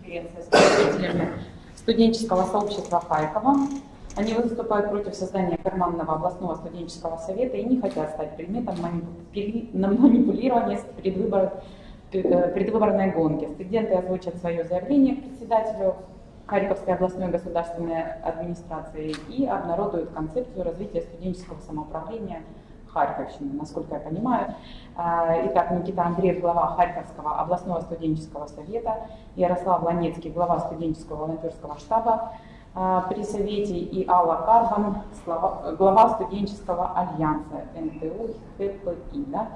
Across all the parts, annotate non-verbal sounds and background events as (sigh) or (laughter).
конференция с представителями студенческого сообщества Харькова. Они выступают против создания карманного областного студенческого совета и не хотят стать предметом манипулирования э, предвыборной гонки. Студенты озвучат свое заявление к председателю Харьковской областной государственной администрации и обнародуют концепцию развития студенческого самоуправления Харьковщины, насколько я понимаю. А, итак, Никита Андреев, глава Харьковского областного студенческого совета, Ярослав Ланецкий, глава студенческого волонтерского штаба а, при Совете и Алла Карбан, глава студенческого альянса НТУ ХПИ. Да?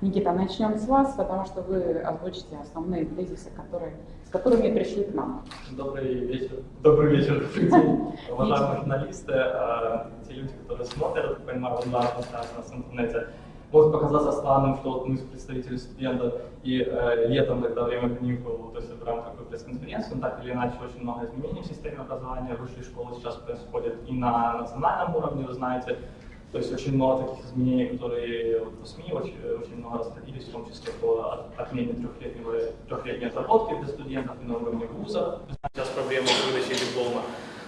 Никита, начнем с вас, потому что вы озвучите основные тезисы, которые, которыми пришли к нам. Добрый вечер. Добрый вечер, день, уважаемые журналисты, а, те люди, которые смотрят, понимаю, онлайн нас в интернете. Может показаться странным, что мы представители студентов и э, летом, когда время каникул, то есть собираем такую пресс-конференцию, так или иначе очень много изменений в системе образования, высшей школы сейчас происходит и на национальном уровне, вы знаете, то есть очень много таких изменений, которые вот, в СМИ очень, очень много расходились, в том числе по отмене трехлетнего, трехлетней отработки для студентов и на уровне вуза. Сейчас проблема выдачи диплома.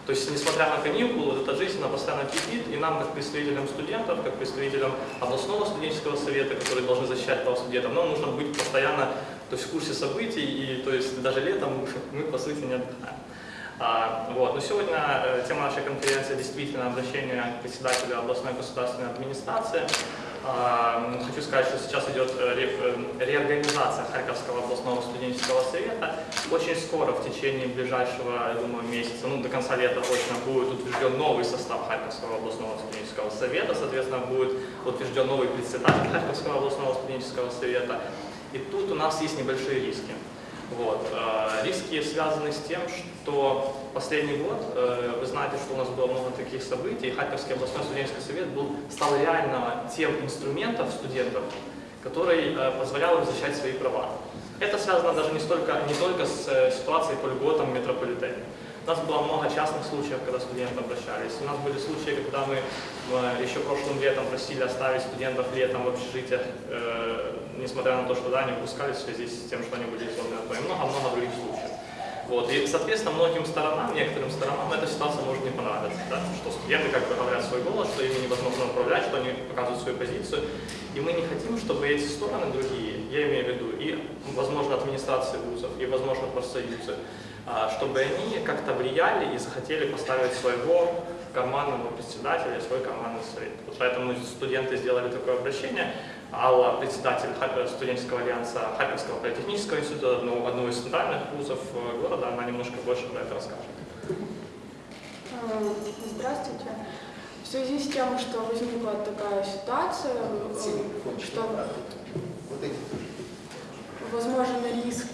То есть, несмотря на каникулы, эта жизнь она постоянно кипит, и нам, как представителям студентов, как представителям областного студенческого совета, которые должны защищать права студентов, нам нужно быть постоянно то есть, в курсе событий, и то есть даже летом мы, по сути, не отдыхаем. А, вот. Но сегодня э, тема нашей конференции действительно обращение к председателю областной государственной администрации. А, хочу сказать, что сейчас идет э, э, реорганизация Харьковского областного студенческого совета. Очень скоро, в течение ближайшего, я думаю, месяца, ну до конца лета точно будет утвержден новый состав Харьковского областного студенческого совета. Соответственно, будет утвержден новый председатель Харьковского областного студенческого совета. И тут у нас есть небольшие риски. Вот. Э, риски связаны с тем, что последний год, э, вы знаете, что у нас было много таких событий, Харьковский областной студенческий совет был, стал реально тем инструментом студентов, который э, позволял им защищать свои права. Это связано даже не, столько, не только с ситуацией по льготам в метрополитене. У нас было много частных случаев, когда студенты обращались. У нас были случаи, когда мы еще прошлым летом просили оставить студентов летом в общежитиях, э, несмотря на то, что да, не выпускались в связи с тем, что они были изолированы. И много-много других случаев. Вот. И, соответственно, многим сторонам, некоторым сторонам эта ситуация может не понравиться. Да? Что студенты как бы говорят свой голос, что ими невозможно управлять, что они показывают свою позицию. И мы не хотим, чтобы эти стороны другие, я имею в виду и, возможно, администрации вузов, и, возможно, профсоюзы, чтобы они как-то влияли и захотели поставить своего командного председателя, свой командный совет. Вот поэтому студенты сделали такое обращение. Алла, председатель студенческого альянса Харьковского политехнического института, одного, одного из центральных вузов э, города, она немножко больше про это расскажет. Э, здравствуйте. В связи с тем, что возникла такая ситуация, э, что возможен риск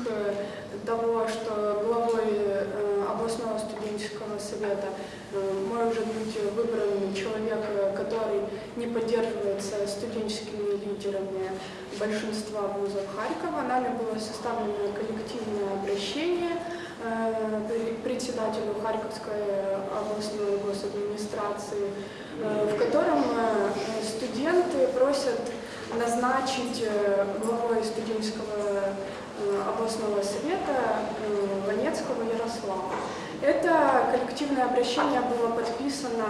того, что главой э, областного студенческого совета э, может быть выбран человек, который не поддерживается студенческими лидерами большинства вузов Харькова. Нами было составлено коллективное обращение э, председателю Харьковской областной госадминистрации, в котором студенты просят назначить главой студенческого Э, областного совета Ванецкого э, Ярослава. Это коллективное обращение было подписано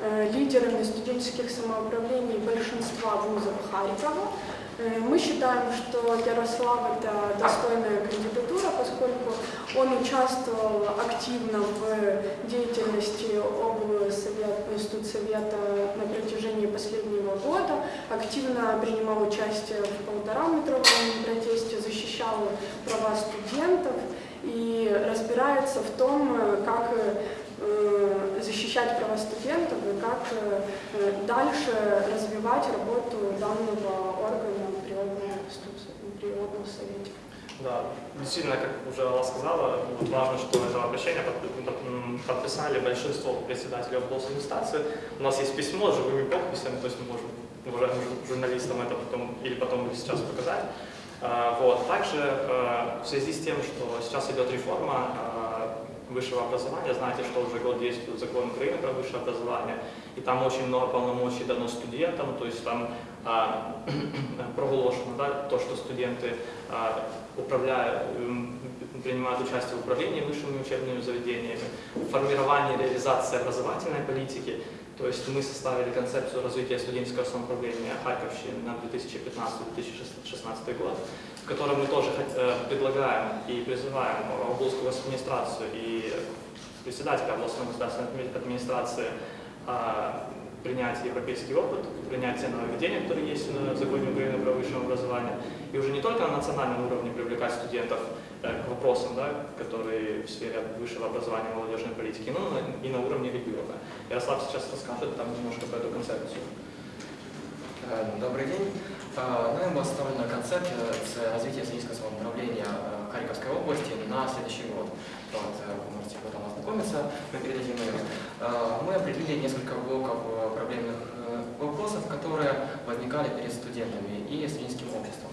э, лидерами студенческих самоуправлений большинства вузов Харькова. Мы считаем, что Ярослав – это достойная кандидатура, поскольку он участвовал активно в деятельности облсовета на протяжении последнего года, активно принимал участие в полутораметровом протесте, защищал права студентов и разбирается в том, как э, защищать права студентов и как э, дальше развивать работу данного органа при областном совете. Да, действительно, как уже Алла сказала, вот важно, что это обращение подписали большинство председателей областной администрации. У нас есть письмо с живыми подписями, то есть мы можем уважаемым журналистам это потом или потом сейчас показать. А, вот. Также а, в связи с тем, что сейчас идет реформа а, высшего образования, знаете, что уже год действует закон Украины про высшее образование, и там очень много полномочий дано студентам, то есть там (clears throat) проголошено да, то, что студенты управляют, принимают участие в управлении высшими учебными заведениями, формировании и реализации образовательной политики. То есть мы составили концепцию развития студенческого самоуправления Харьковщины на 2015-2016 год, в которой мы тоже э, предлагаем и призываем областную администрацию и председателя областной государственной администрации а, принять европейский опыт, принять те нововведения, которые есть в законе Украины про высшее образование, и уже не только на национальном уровне привлекать студентов э, к вопросам, да, которые в сфере высшего образования молодежной политики, но и на уровне региона. Ярослав сейчас расскажет там немножко про эту концепцию. Э, добрый день. Э, нами была составлена концепция развития студенческого самоуправления Харьковской области на следующий год. Вот, вы можете потом ознакомиться, мы передадим ее. Мы определили несколько блоков проблемных вопросов, которые возникали перед студентами и студенческим обществом,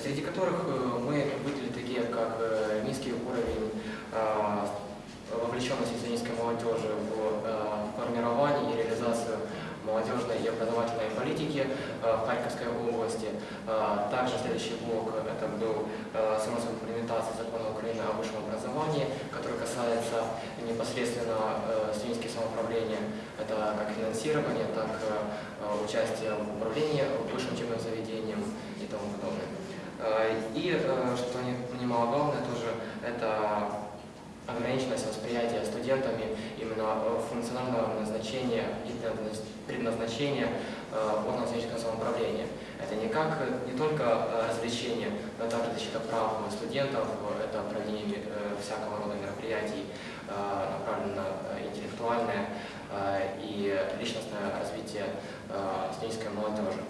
среди которых мы выделили такие, как низкий уровень вовлеченности студенческой молодежи в формирование и реализацию молодежной и образовательной политики э, в Харьковской области. Э, также следующий блок – это был э, смысл имплементации закона Украины о высшем образовании, который касается непосредственно студенческих самоуправления. Это как финансирование, так и участие в управлении высшим учебным заведением и тому подобное. И, что немаловажно тоже, это ограниченность восприятия студентами именно функционального назначения и предназначения э, органов студенческого самоуправления. Это не как не только э, развлечение, но также защита прав студентов, это проведение э, всякого рода мероприятий, направленное на интеллектуальное и личностное развитие студенческой молодежи.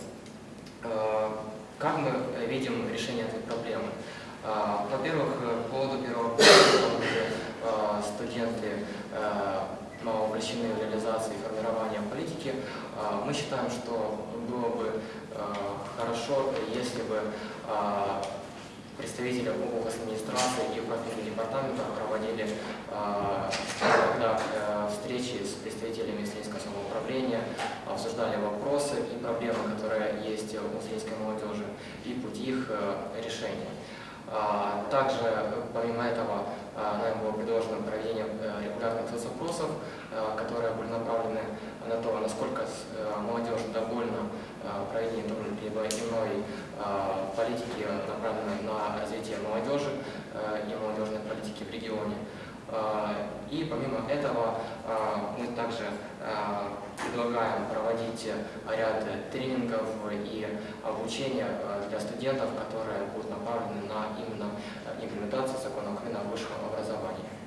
Видим решение этой проблемы? Во-первых, по поводу первого студенты мало увлечены в реализации и формировании политики, мы считаем, что было бы хорошо, если бы представители администрации и профильных департаментов проводили когда, э, встречи с представителями студенческого самоуправления, обсуждали вопросы и проблемы, которые есть у студенческой молодежи, и пути их э, решения. Также, помимо этого, нам было предложено проведение э, регулярных соцопросов, которые были направлены на то, насколько молодежь довольна проведением либо иной политики, направленной на развитие молодежи и молодежной политики в регионе. И помимо этого мы также предлагаем проводить ряд тренингов и обучения для студентов, которые будут направлены на именно имплементацию закона Украины о высшем.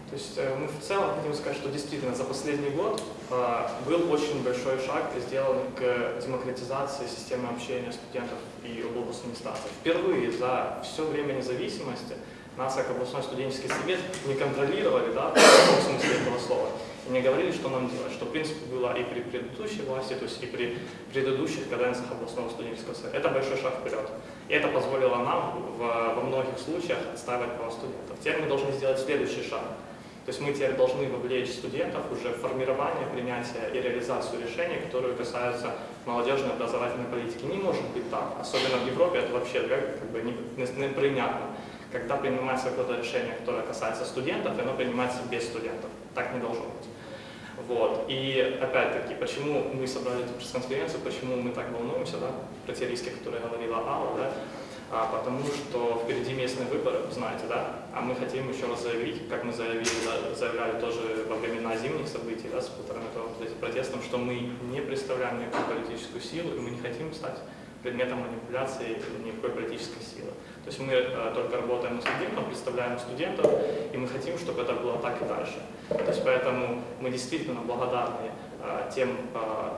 То есть э, мы в целом хотим сказать, что действительно за последний год э, был очень большой шаг сделан к демократизации системы общения студентов и областной администрации. Впервые за все время независимости нас, как областной студенческий совет, не контролировали, да, в смысле этого слова, и не говорили, что нам делать, что в принципе было и при предыдущей власти, то есть и при предыдущих каденциях областного студенческого совета. Это большой шаг вперед. И это позволило нам в, во многих случаях отстаивать права студентов. Теперь мы должны сделать следующий шаг. То есть мы теперь должны вовлечь студентов уже в формирование, принятие и реализацию решений, которые касаются молодежной образовательной политики. Не может быть так, особенно в Европе это вообще как бы непринятно. Когда принимается какое-то решение, которое касается студентов, оно принимается без студентов. Так не должно быть. Вот. И опять-таки, почему мы собрали эту пресс-конференцию, почему мы так волнуемся да, про те риски, которые говорила Алла, да? А, потому что впереди местные выборы, знаете, да, а мы хотим еще раз заявить, как мы заявили, заявляли тоже во времена зимних событий да, с полтораметровым протестом, что мы не представляем никакую политическую силу, и мы не хотим стать предметом манипуляции никакой политической силы. То есть мы э, только работаем с студентом, представляем студентов, и мы хотим, чтобы это было так и дальше. То есть поэтому мы действительно благодарны э, тем э,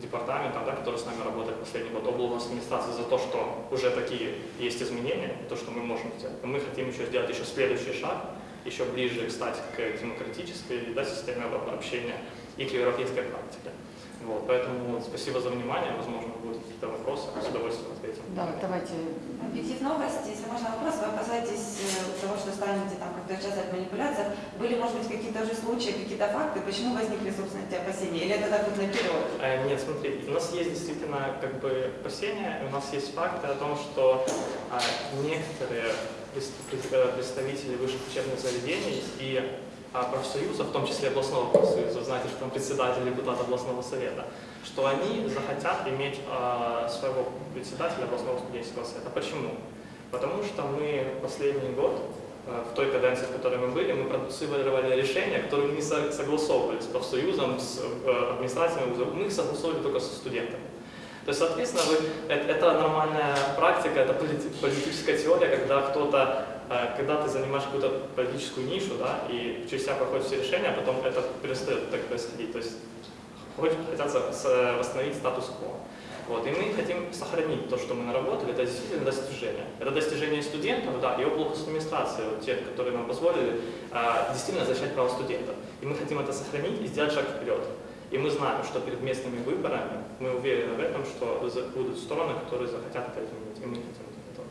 департаментам, да, которые с нами работают последний год, областной администрации за то, что уже такие есть изменения, то, что мы можем сделать. Но мы хотим еще сделать еще следующий шаг, еще ближе стать к демократической да, системе общения и к европейской практике. Вот, поэтому спасибо за внимание. Возможно, будут какие-то вопросы. С удовольствием ответим. Да, давайте. Объектив новости, если можно вопрос, вы опасаетесь э, того, что станете там как-то участвовать в манипуляциях. Были, может быть, какие-то уже случаи, какие-то факты, почему возникли, собственно, эти опасения? Или это так вот наперед? Э, нет, смотрите, у нас есть действительно как бы опасения, у нас есть факты о том, что а, некоторые прес- пред- э, представителей высших учебных заведений и а, профсоюза, в том числе областного профсоюза, знаете, что там председатель депутат областного совета, что они захотят иметь а, своего председателя областного студенческого совета. Почему? Потому что мы последний год, э, в той каденции, в которой мы были, мы продуцировали решения, которые не со- согласовывали с профсоюзом, с администрацией мы их согласовывали только со студентами. То есть, соответственно, вы, это, это нормальная практика, это полити- политическая теория, когда кто-то, когда ты занимаешь какую-то политическую нишу, да, и через тебя проходят все решения, а потом это перестает так происходить. То есть хотят восстановить статус-кво. Вот, и мы хотим сохранить то, что мы наработали, это действительно достижение. Это достижение студентов, да, и область администрации, вот тех, которые нам позволили а, действительно защищать права студентов. И мы хотим это сохранить и сделать шаг вперед. И мы знаем, что перед местными выборами, мы уверены в этом, что будут стороны, которые захотят это изменить, и мы хотим это сделать.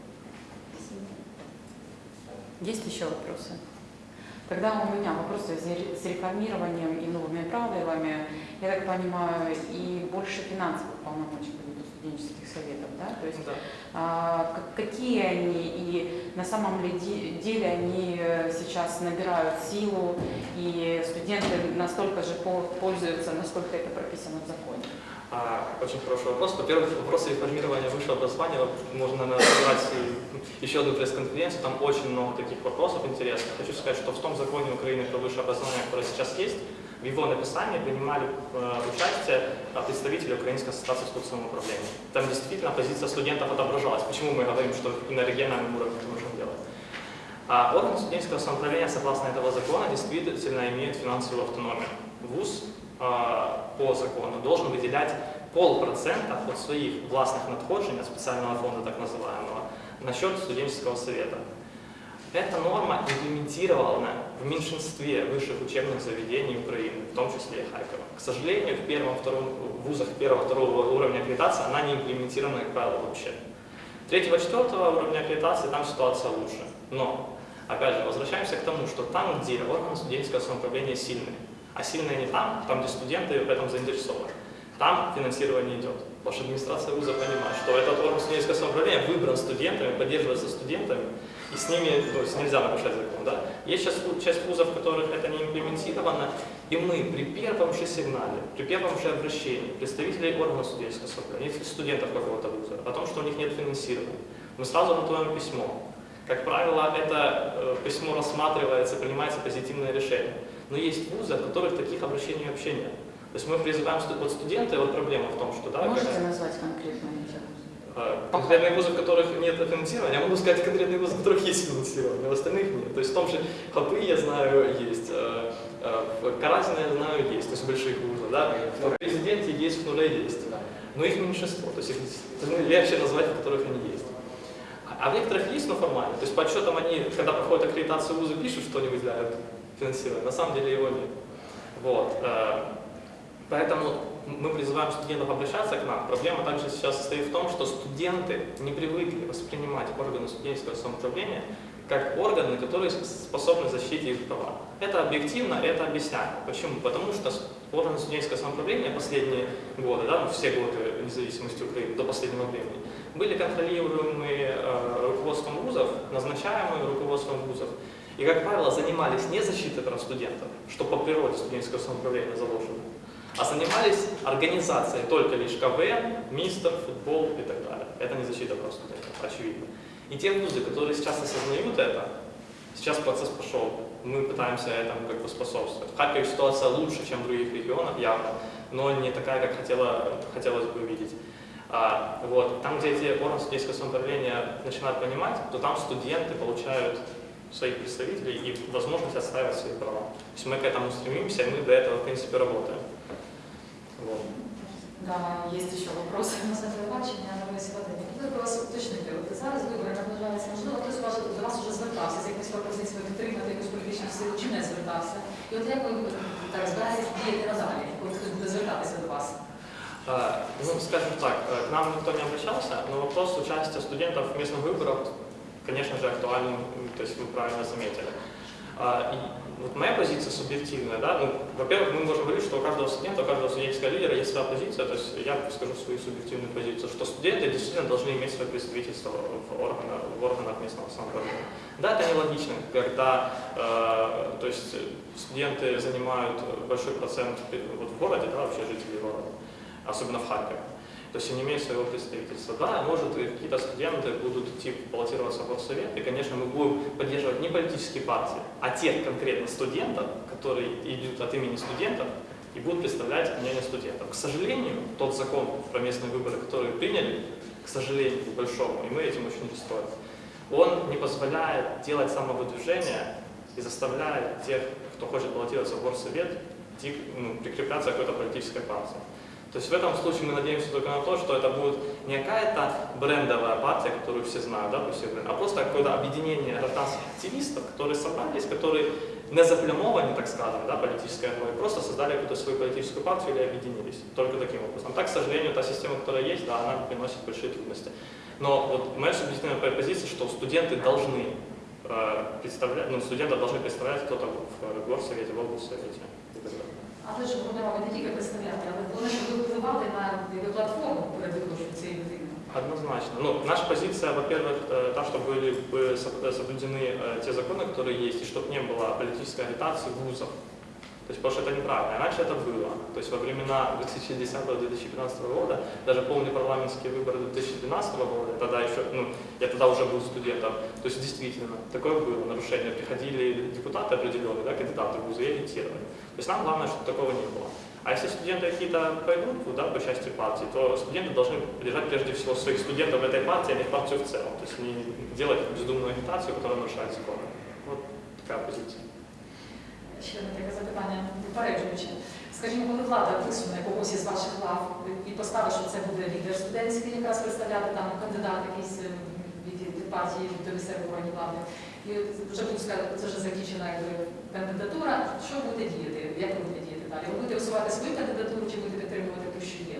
Есть еще вопросы? Тогда у меня вопросы с реформированием и новыми правилами, я так понимаю, и больше финансовых полномочий будет у студенческих советов, да? То есть Да. а, как- какие они и на самом ли де- деле они сейчас набирают силу, и студенты настолько же по- пользуются, насколько это прописано в законе? А, Очень хороший вопрос. Во-первых, вопрос реформирования высшего образования можно назвать еще одну пресс-конференцию. Там очень много таких вопросов интересных. Хочу сказать, что в том законе Украины про высшее образование, который сейчас есть, в его написании принимали э, участие э, представители Украинской ассоциации искусственного управления. Там действительно позиция студентов отображалась. Почему мы говорим, что и на региональном уровне это нужно делать? А орган студенческого самоуправления, согласно этого закона, действительно имеет финансовую автономию. ВУЗ а, по закону должен выделять полпроцента от своих властных надходжень, от специального фонда так называемого, на счет студенческого совета. Эта норма имплементирована в меньшинстве высших учебных заведений Украины, в том числе и Харькова. К сожалению, в первом, втором в вузах первого-второго уровня аккредитации она не имплементирована, как правило, вообще. Третьего, четвертого уровня аккредитации там ситуация лучше. Но, опять же, возвращаемся к тому, что там, где органы студенческого самоуправления сильные, а сильные не там, там, где студенты в этом заинтересованы, там финансирование идет. Потому что администрация вуза понимает, что этот орган студенческого самоуправления выбран студентами, поддерживается студентами, и с ними то есть нельзя нарушать закон. Да? Есть сейчас часть вузов, в которых это не имплементировано, и мы при первом же сигнале, при первом же обращении представителей органов студенческого самоуправления, студентов какого-то вуза, о том, что у них нет финансирования, мы сразу готовим письмо. Как правило, это э, письмо рассматривается, принимается позитивное решение. Но есть вузы, от которых таких обращений вообще нет. То есть мы призываем вот студенты, вот проблема в том, что да, Можете когда- назвать конкретно эти вузы? а, Конкретные вузы, в которых нет финансирования, я могу сказать конкретные вузы, в которых есть финансирование, а в остальных нет. То есть в том же ХПИ, я знаю, есть, э, э, в Каразино, я знаю, есть, то есть больших вузов, да, в президенте есть, в нуле есть. Но их меньшинство, то есть их легче назвать, в которых они есть. А- в некоторых есть, но формально. То есть по отчетам они, когда проходят аккредитацию вузы, пишут, что они выделяют финансирование, на самом деле его нет. Вот. э, Поэтому мы призываем студентов обращаться к нам. Проблема также сейчас состоит в том, что студенты не привыкли воспринимать органы студенческого самоуправления как органы, которые способны защитить их права. Это объективно, это объясняемо. Почему? Потому что органы студенческого самоуправления последние годы, да, ну, все годы независимости Украины до последнего времени, были контролируемые э, руководством вузов, назначаемые руководством вузов. И, как правило, занимались не защитой прав студентов, что по природе студенческого самоуправления заложено, а занимались организацией только лишь КВН, мистер, футбол и так далее. Это не защита прав студентов, очевидно. И те вузы, которые сейчас осознают это, сейчас процесс пошел, мы пытаемся этому как бы способствовать. В Харькове ситуация лучше, чем в других регионах, явно, но не такая, как хотела, хотелось бы видеть. А, вот, там, где эти органы студенческого самоуправления начинают понимать, то там студенты получают своих представителей и возможность отстаивать свои права. То есть мы к этому стремимся, и мы до этого, в принципе, работаем. Вот. Да, есть еще вопросы. На центрі бачення на вулиці Вадині. Хотіла б вас уточнити. От зараз вибори наближаються. Можливо, хтось вас- до вас вже звертався з якоюсь пропозицією підтримати якусь політичну силу, чи не звертався. І от як ви так збираєтесь діяти надалі, коли хтось буде звертатися до вас? А, Ну, скажем так, э, к нам никто не обращался, но вопрос участия студентов в местных выборах, конечно же, актуален, м, то есть вы правильно заметили. А, и вот моя позиция субъективная, да, ну, во-первых, мы можем говорить, что у каждого студента, у каждого студенческого лидера есть своя позиция, то есть я скажу свою субъективную позицию, что студенты действительно должны иметь свое представительство в органах, в органах местного самоуправления. Да, это нелогично, когда э, то есть студенты занимают большой процент вот в городе, да, вообще жителей города, особенно в Харькове. То есть они имеют своего представительства. Да, может, какие-то студенты будут идти баллотироваться в горсовет, и, конечно, мы будем поддерживать не политические партии, а тех конкретно студентов, которые идут от имени студентов и будут представлять мнение студентов. К сожалению, тот закон про местные выборы, который приняли, к сожалению, большому, и мы этим очень расстроены, он не позволяет делать самовыдвижение и заставляет тех, кто хочет баллотироваться в горсовет, ну, прикрепляться к какой-то политической партии. То есть в этом случае мы надеемся только на то, что это будет не какая-то брендовая партия, которую все знают, да, пусть а просто какое-то объединение гражданских активистов, которые собрались, которые не заплямованы, так скажем, да, политической одной, просто создали какую-то свою политическую партию или объединились. Только таким образом. Так, к сожалению, та система, которая есть, да, она приносит большие трудности. Но вот моя субъективная позиция, что студенты должны э, представлять, ну, студенты должны представлять кто-то в горсовете, в облсовете. Але ж вони мали не тільки представляти, але вони ж впливали на платформу перед виборчою цієї людини. Однозначно. Ну, наша позиция, во-первых, э, та, что были бы соблюдены э, те законы, которые есть, и чтобы не было политической агитации вузов. То есть, потому что это неправильно. Раньше это было. То есть во времена 2010-2015 года, даже помню парламентские выборы 2012 года, тогда еще, ну, я тогда уже был студентом, то есть действительно, такое было нарушение. Приходили депутаты определенные, да, кандидаты в вузы и агитировали. То есть нам главное, чтобы такого не было. А если студенты какие-то пойдут да, по части партии, то студенты должны держать прежде всего своих студентов этой партии, а не партию в целом. То есть не делать бездумную агитацию, которая нарушает законы. Вот такая позиция. Ще одне таке запитання попереджуюче. Скажімо, коли влада висуне когось із ваших лав і поставить, що це буде лідер студентський, якраз представляти там кандидат якийсь е, від, від партії до місцевої органів влади, і вже буде сказати, це вже закінчена якби, кандидатура, що будете діяти, як ви будете діяти далі? Ви будете висувати свою кандидатуру чи будете підтримувати ту, що є?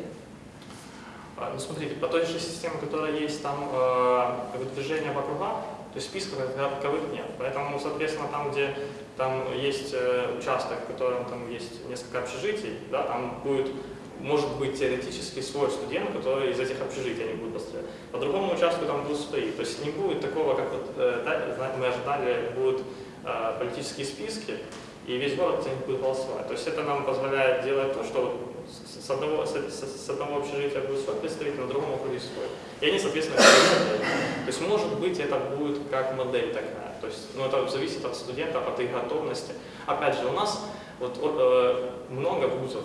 Ну, смотрите, по той же системе, которая есть там э, выдвижение в округа, то есть списков таковых нет. Поэтому, соответственно, там, где там есть э, участок, в котором там есть несколько общежитий, да, там будет, может быть теоретически свой студент, который из этих общежитий они будут построить. По другому участку там будут свои. То есть не будет такого, как вот, э, мы ожидали, будут э, политические списки, и весь город будет голосовать. То есть это нам позволяет делать то, что с одного, с, с одного общежития будет свой представитель, на другом округе свой. И они, соответственно, То есть, может быть, это будет как модель такая. То есть, ну, это зависит от студентов, от их готовности. Опять же, у нас вот, э, много вузов,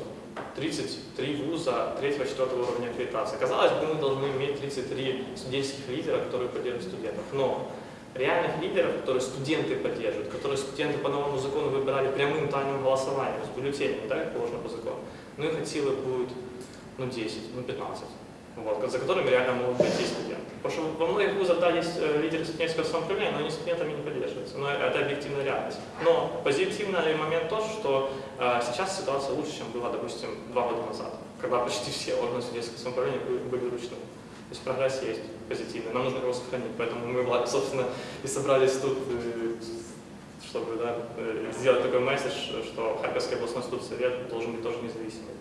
33 вуза 3-4 уровня аккредитации. Казалось бы, мы должны иметь 33 студенческих лидера, которые поддерживают студентов. Но реальных лидеров, которые студенты поддерживают, которые студенты по новому закону выбирали прямым тайным голосованием, с бюллетенями, да, как положено по закону, ну их от силы будет ну, 10, ну 15 вот, за которыми реально могут прийти студенты. Потому что во многих вузах, да, есть э, лидеры студенческого самоуправления, но они студентами не поддерживаются. Но это объективная реальность. Но позитивный момент тот, что э, сейчас ситуация лучше, чем была, допустим, два года назад, когда почти все органы студенческого самоуправления были, ручными. То есть прогресс есть позитивный, нам нужно его сохранить. Поэтому мы, собственно, и собрались тут, э, чтобы да, э, сделать такой месседж, что Харьковский областной студсовет должен быть тоже независимый.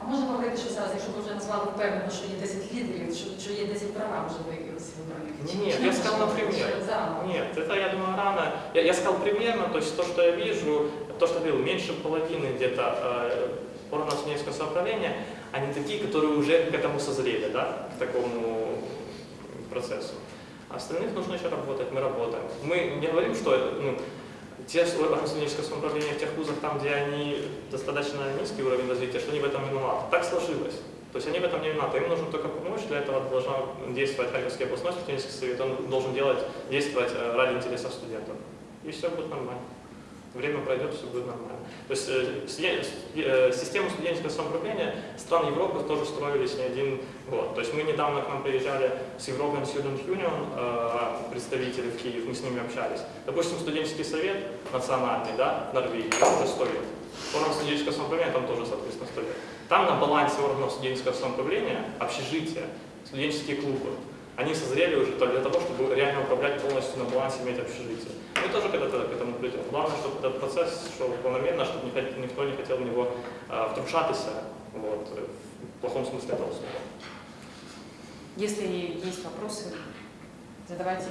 А можна говорити, що зараз, якщо ви вже назвали впевнено, що є 10 лідерів, що, що є 10 програм вже виявилися виборних? Нет, я сказал например. Нет, это, я думаю, рано. Я, я сказал примерно, то есть то, что я вижу, то, что я говорил, меньше половины где-то э, органов студенческого самоуправления, они такие, которые уже к этому созрели, да, к такому процессу. А остальных нужно еще работать, мы работаем. Мы не говорим, что ну, те органы студенческого самоуправления в тех вузах, там, где они достаточно низкий уровень развития, что они в этом виноваты. Так сложилось. То есть они в этом не виноваты. Им нужно только помочь, для этого должна действовать Харьковский областной студенческий совет, он должен делать, действовать э, ради интересов студентов. И все будет нормально время пройдет, все будет нормально. То есть э, э, систему студенческого самоуправления стран Европы тоже строились не один год. То есть мы недавно к нам приезжали с European Student Union, э, представители в Киев, мы с ними общались. Допустим, студенческий совет национальный, да, Норвегии, уже 100 лет. Орган студенческого самоуправления там тоже, соответственно, 100 лет. Там на балансе органов студенческого самоуправления общежития, студенческие клубы, они созрели уже для того, чтобы реально управлять полностью на балансе иметь общежитие. Мы тоже когда-то к этому придем. Главное, чтобы этот процесс шел планомерно, чтобы никто- не хотел в него а, втручатися, вот, в плохом смысле этого слова. Если есть вопросы, задавайте.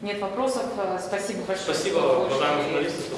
Нет вопросов. Э, Спасибо большое. Спасибо, уважаемые журналисты, что